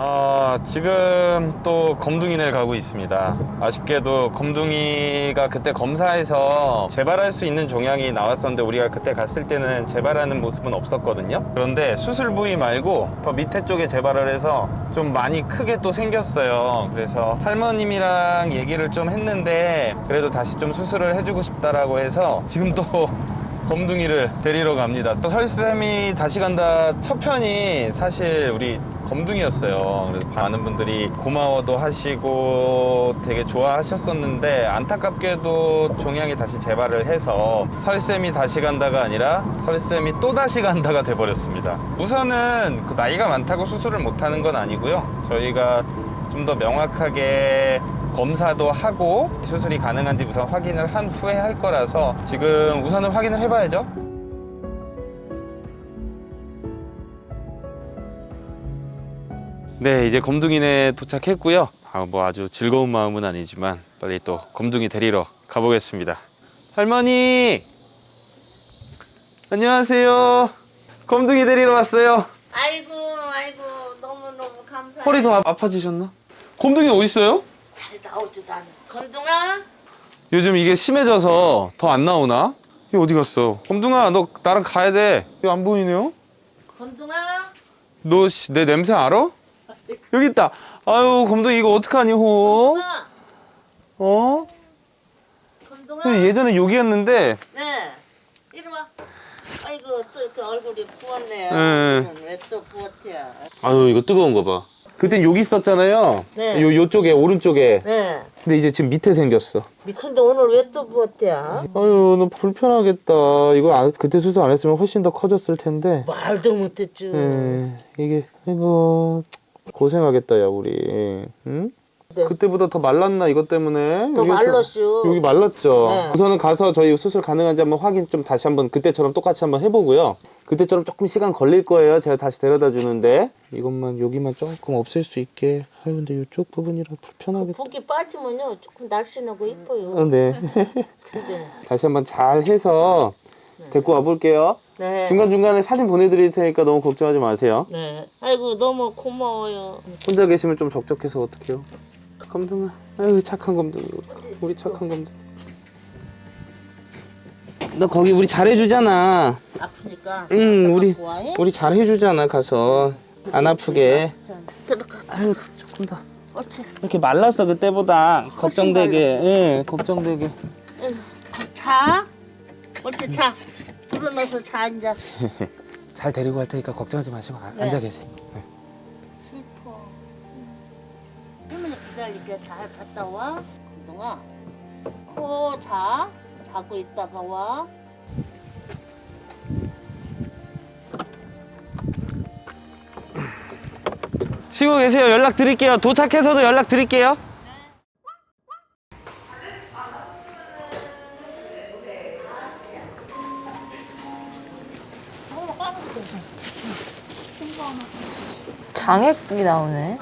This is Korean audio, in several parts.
아, 지금 또 검둥이를 가고 있습니다. 아쉽게도 검둥이가 그때 검사에서 재발할 수 있는 종양이 나왔었는데 우리가 그때 갔을 때는 재발하는 모습은 없었거든요. 그런데 수술 부위 말고 더 밑에 쪽에 재발을 해서 좀 많이 크게 또 생겼어요. 그래서 할머님이랑 얘기를 좀 했는데 그래도 다시 좀 수술을 해주고 싶다라고 해서 지금 또 검둥이를 데리러 갑니다. 또 설쌤이 다시 간다 첫 편이 사실 우리 검둥이였어요. 그래서 많은 분들이 고마워도 하시고 되게 좋아하셨었는데 안타깝게도 종양이 다시 재발을 해서 설쌤이 다시 간다가 아니라 설쌤이 또 다시 간다가 돼버렸습니다. 우선은 그 나이가 많다고 수술을 못하는 건 아니고요. 저희가 좀 더 명확하게 검사도 하고 수술이 가능한지 우선 확인을 한 후에 할 거라서 지금 우선은 확인을 해봐야죠. 네, 이제 검둥이네 도착했고요. 아, 뭐 아주 즐거운 마음은 아니지만 빨리 또 검둥이 데리러 가보겠습니다. 할머니, 안녕하세요. 검둥이 데리러 왔어요. 아이고 아이고 너무너무 감사해 허리 더 아- 아파지셨나? 검둥이 어디 있어요? 잘 나오지도 않아 건동아 요즘 이게 심해져서 더 안 나오나? 이거 어디 갔어? 검둥아, 너 나랑 가야 돼. 이거 안 보이네요? 건동아 너 내 냄새 알아? 여기 있다. 아유, 검둥이 이거 어떡하니, 호? 어? 건동아 예전에 여기였는데 네 이리 와 아이고 또 이렇게 얼굴이 부었네요 네. 왜또 부었대요 아유 이거 뜨거운 거 봐. 그땐 여기 있었잖아요. 네. 요 요쪽에 오른쪽에. 네 근데 이제 지금 밑에 생겼어. 근데 오늘 왜 또 부었대요 아유 너 불편하겠다. 이거 아- 그때 수술 안 했으면 훨씬 더 커졌을 텐데. 말도 못했죠 예, 이게 이거 고생하겠다 야 우리. 응? 네. 그때보다 더 말랐나 이것 때문에? 더 말랐슈 여기 말랐죠. 네. 우선은 가서 저희 수술 가능한지 한번 확인 좀 다시 한번 그때처럼 똑같이 한번 해보고요. 그때처럼 조금 시간 걸릴 거예요. 제가 다시 데려다 주는데 이것만 여기만 조금 없앨 수 있게. 아유 근데 이쪽 부분이라 불편하겠다. 붓기 빠지면요 조금 날씬하고 이뻐요 어, 네. 다시 한번 잘 해서 데리고 와볼게요. 네. 중간 중간에 사진 보내드릴 테니까 너무 걱정하지 마세요. 네. 아이고 너무 고마워요. 혼자 계시면 좀 적적해서 어떡해요? 검둥아, 아유 착한 검둥이, 우리 착한 검둥이. 너 거기 우리 잘해주잖아. 아프니까. 응, 우리 예? 우리 잘해주잖아 가서 안 아프게. 아유 조금 더 옳지. 이렇게 말랐어 그때보다 걱정되게, 예, 걱정되게. 자. 옳지 자. 불어넣어서 자 앉아. 잘 데리고 갈 테니까 걱정하지 마시고 아- 네. 앉아 계세요. 슬퍼. 할머니 기다릴게. 잘 갔다 와. 동아. 코 자. 자고 있다가 와. 쉬고 계세요. 연락 드릴게요. 도착해서도 연락 드릴게요. 장액이 나오네.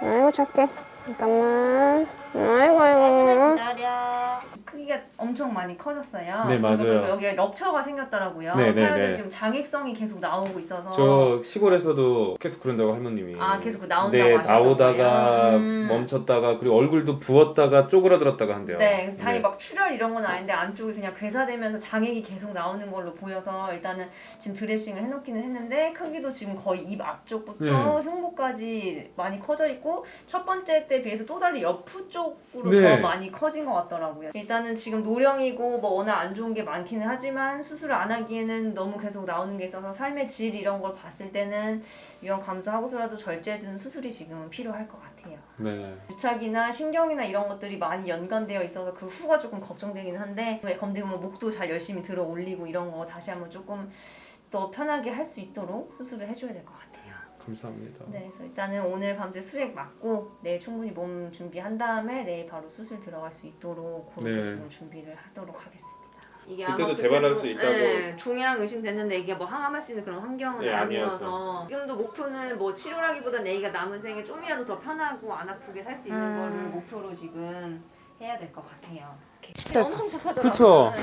아이고 착해. 잠깐만. 아이고 아이고. 기다려. 크기가 엄청 많이 커졌어요. 네, 맞아요. 여기에 럽처가 생겼더라고요. 네, 네, 네. 지금 장액성이 계속 나오고 있어서 저 시골에서도 계속 그런다고 할머님이. 아, 계속 나온다고 네, 나오다가? 음. 멈췄다가 그리고 얼굴도 부었다가 쪼그라들었다가 한대요. 네, 그래서 다리 네. 막 출혈 이런 건 아닌데 안쪽이 그냥 괴사되면서 장액이 계속 나오는 걸로 보여서 일단은 지금 드레싱을 해놓기는 했는데 크기도 지금 거의 입 앞쪽부터 네. 흉부까지 많이 커져 있고 첫 번째 때 비해서 또 달리 옆부 쪽으로 네. 더 많이 커진 것 같더라고요. 일단은 지금 노령이고 뭐 워낙 안 좋은 게 많기는 하지만 수술을 안 하기에는 너무 계속 나오는 게 있어서 삶의 질 이런 걸 봤을 때는 위험 감수하고서라도 절제해주는 수술이 지금은 필요할 것 같아요. 네. 부착이나 신경이나 이런 것들이 많이 연관되어 있어서 그 후가 조금 걱정되긴 한데 왜 검대 보면 목도 잘 열심히 들어 올리고 이런 거 다시 한번 조금 더 편하게 할 수 있도록 수술을 해줘야 될 것 같아요. 감사합니다. 네, 그래서 일단은 오늘 밤새 수액 맞고 내일 충분히 몸 준비한 다음에 내일 바로 수술 들어갈 수 있도록 그렇게 네. 지금 준비를 하도록 하겠습니다. 이게 그때도 재발할 수 있다고. 네, 종양 의심됐는데 이게 뭐 항암할 수 있는 그런 환경은 네, 아니어서 지금도 목표는 뭐 치료라기보다 애기가 남은 생에 좀이라도 더 편하고 안 아프게 살 수 있는 음. 거를 목표로 지금 해야 될 것 같아요. 엄청 착하더라고. 그쵸? 네.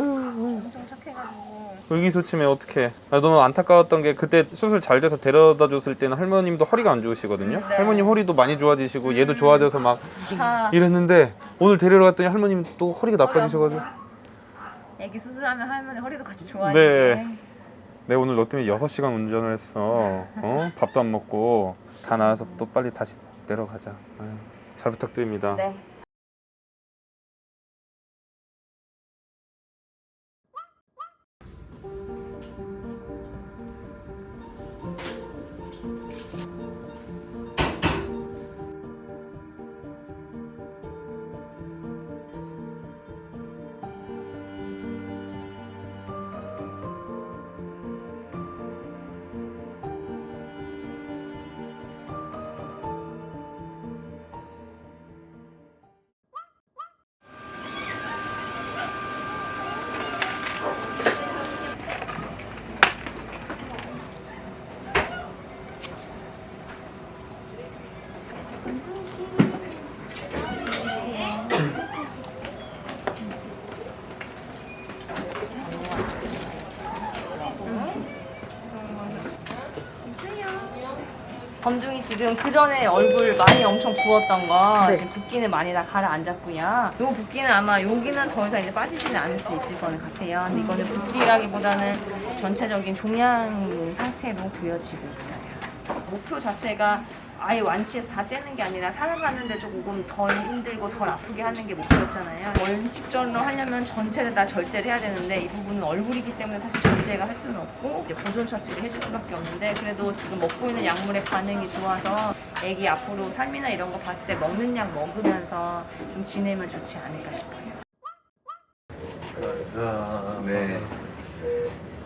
엄청 착해가지고. 의기소침해 어떡해 아, 너무 안타까웠던 게 그때 수술 잘 돼서 데려다 줬을 때는 할머님도 허리가 안 좋으시거든요 네. 할머님 허리도 많이 좋아지시고 얘도 좋아져서 막다 이랬는데 오늘 데리러 갔더니 할머님 또 허리가 나빠지셔가지고 애기 수술하면 할머니 허리도 같이 좋아지게. 네. 내 오늘 너 때문에 6시간 운전을 했어 어? 밥도 안 먹고 다 나와서 또 빨리 다시 내려가자 아유, 잘 부탁드립니다 네. 검둥이 지금 그 전에 얼굴 많이 엄청 부었던 거 지금 붓기는 많이 다 가라앉았고요. 요 붓기는 아마 여기는 더 이상 이제 빠지지는 않을 수 있을 거는 같아요. 근데 이거는 붓기라기보다는 전체적인 종양 상태로 보여지고 있어요. 목표 자체가 아예 완치해서 다 떼는 게 아니라 살아가는데 조금 덜 힘들고 덜 아프게 하는 게 목표였잖아요. 원칙적으로 하려면 전체를 다 절제를 해야 되는데 이 부분은 얼굴이기 때문에 사실 절제가 할 수는 없고 이제 보존 처치를 해줄 수밖에 없는데 그래도 지금 먹고 있는 약물의 반응이 좋아서 애기 앞으로 삶이나 이런 거 봤을 때 먹는 약 먹으면서 좀 지내면 좋지 않을까 싶어요. 네.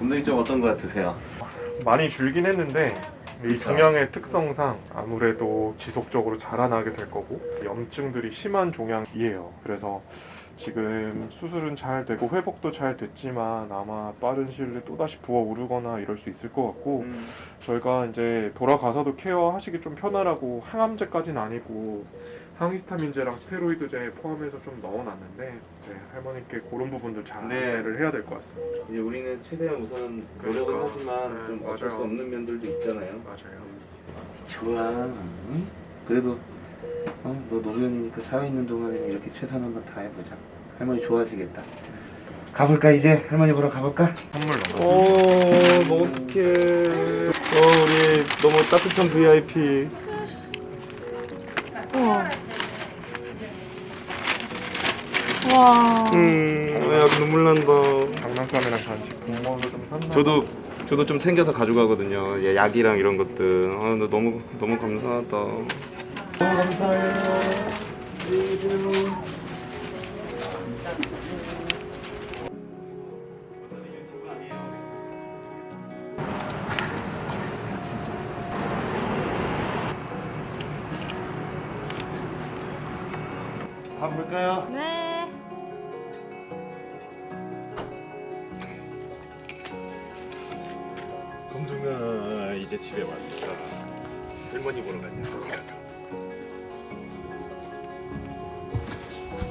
검둥이 좀 어떤 거 같으세요? 많이 줄긴 했는데 이. 종양의 특성상 아무래도 지속적으로 자라나게 될 거고 염증들이 심한 종양이에요. 그래서 지금 수술은 잘 되고 회복도 잘 됐지만 아마 빠른 시일 내에 또다시 부어오르거나 이럴 수 있을 것 같고 음. 저희가 이제 돌아가서도 케어하시기 좀 편하라고 항암제까지는 아니고 항히스타민제랑 스테로이드제 포함해서 좀 넣어놨는데 네, 할머니께 그런 부분들 잘 네. 안내를 해야 될 것 같습니다. 이제 우리는 최대한 우선 노력은 그러니까. 하지만 네, 좀 어쩔 맞아요. 수 없는 면들도 있잖아요. 맞아요. 좋아. 응? 그래도 어? 너 노년이니까 살아있는 동안에는 이렇게 최선한 거다 해보자. 할머니 좋아하시겠다. 가볼까 이제? 할머니 보러 가볼까? 선물 넣어. 오, 너 어떡해. 어, 우리 너무 따뜻한 VIP. 와. 음, 야, 눈물 난다. 장난감이랑 같이 공무원도 좀 샀나? 저도, 저도 좀 챙겨서 가져가거든요. 예, 약이랑 이런 것들. 아, 나 너무, 너무 감사하다. 가볼까요? 네. 이제 집에 왔다. 할머니 보러 가자.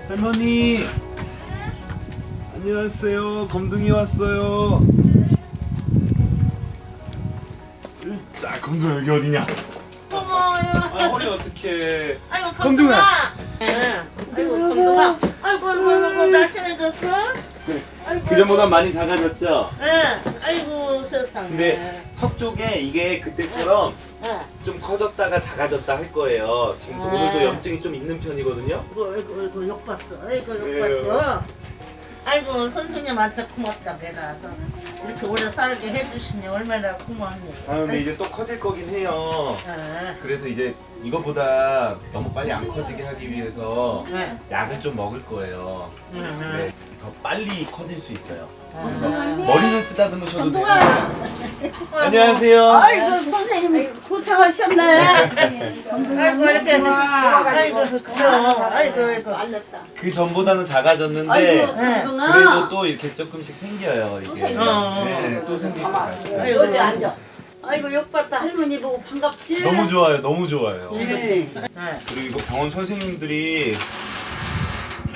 할머니! 안녕하세요. 검둥이 왔어요. 자, 검둥아 여기 어디냐? 고마워요. 아, 허리 어떡해. 아이고 검둥아. 예. 아이고 검둥아. 아이고 아이고 아이고 날씬해졌어? 아이고. 그 전보다 많이 작아졌죠? 예. 아이고 세상에. 근데 턱 쪽에 이게 그때처럼 예. 좀 커졌다가 작아졌다 할 거예요. 지금 아. 오늘도 염증이 좀 있는 편이거든요. 아이고 아이고 아이고 욕 봤어. 아이고 욕 왜요? 봤어. 아이고 선생님한테 고맙다 내가 또 이렇게 오래 살게 해주시니 얼마나 고맙니. 다음에 이제 또 커질 거긴 해요. 예. 그래서 이제 이거보다 너무 빨리 안 커지게 하기 위해서 예. 약을 좀 먹을 거예요. 음. 네, 더 빨리 커질 수 있어요. 그래서 아. 머리는 쓰다듬으셔도 되고. 안녕하세요. 아이고 선생님 고생하셨네. 아이고 이렇게 아이고 아이고 아이고 알렸다. 그 전보다는 작아졌는데 아이고 네. 그래도. 또 이렇게 조금씩 생겨요. 이게. 선생님. 어. 네, 또 생기고 가요. 아이고 여기 앉아. 아이고 욕봤다 할머니 보고 반갑지? 너무 좋아요. 너무 좋아요. 네. 네. 그리고 이거 병원 선생님들이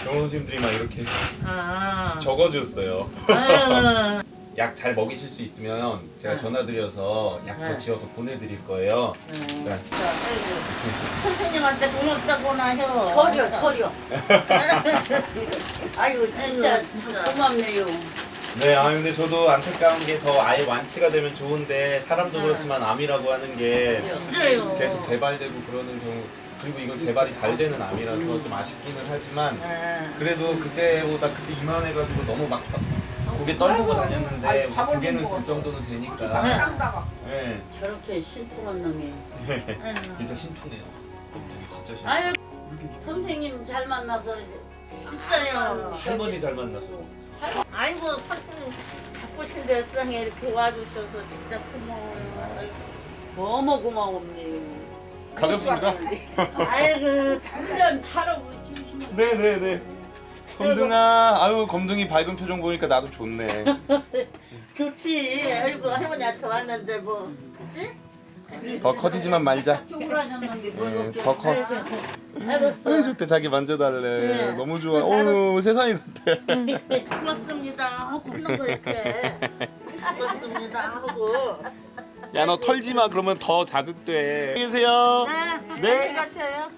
병원 선생님들이 막 이렇게 아. 적어줬어요. 아. 약 잘 먹이실 수 있으면 제가 네. 전화드려서 약더 네. 지어서 보내드릴 거예요. 네. 네. 선생님한테 고맙다고나 해요. 처려 처려 아이고 진짜 참 진짜. 고맙네요 네, 아 근데 저도 안타까운 게 더 아예 완치가 되면 좋은데 사람도 네. 그렇지만 암이라고 하는 게 그래요. 계속 재발되고 그러는 경우 그리고 이건 재발이 잘 되는 암이라서 좀 아쉽기는 하지만 네. 그래도 그때보다 그때 이만해가지고 너무 막 고개 떨구고. 다녔는데 고개는 들 정도는 되니까. 네, 저렇게 신통한 놈이. 진짜 신투네요. 진짜 신투. 아유 선생님 잘 만나서 진짜요. 할머니 잘 만나서 아이고 선생님 바쁘신 데 세상에 이렇게 와주셔서 진짜 고마워요. 너무 고마웠네요 가볍습니다 아이고 참. 한잔 차라고 주시면 네네네 검둥아 아유 검둥이 밝은 표정 보니까 나도 좋네 좋지. 아이고 할머니한테 왔는데 뭐 그치? 더 커지지만 말자 네, 더 커. 아유 좋대 자기 만져달래 네. 너무 좋아 어우 세상이 같아 고맙습니다 하고 하는 거 이렇게. 고맙습니다 하고. 야 너 털지 마 그러면 더 자극돼 계세요 네. 네. 네. 가세요.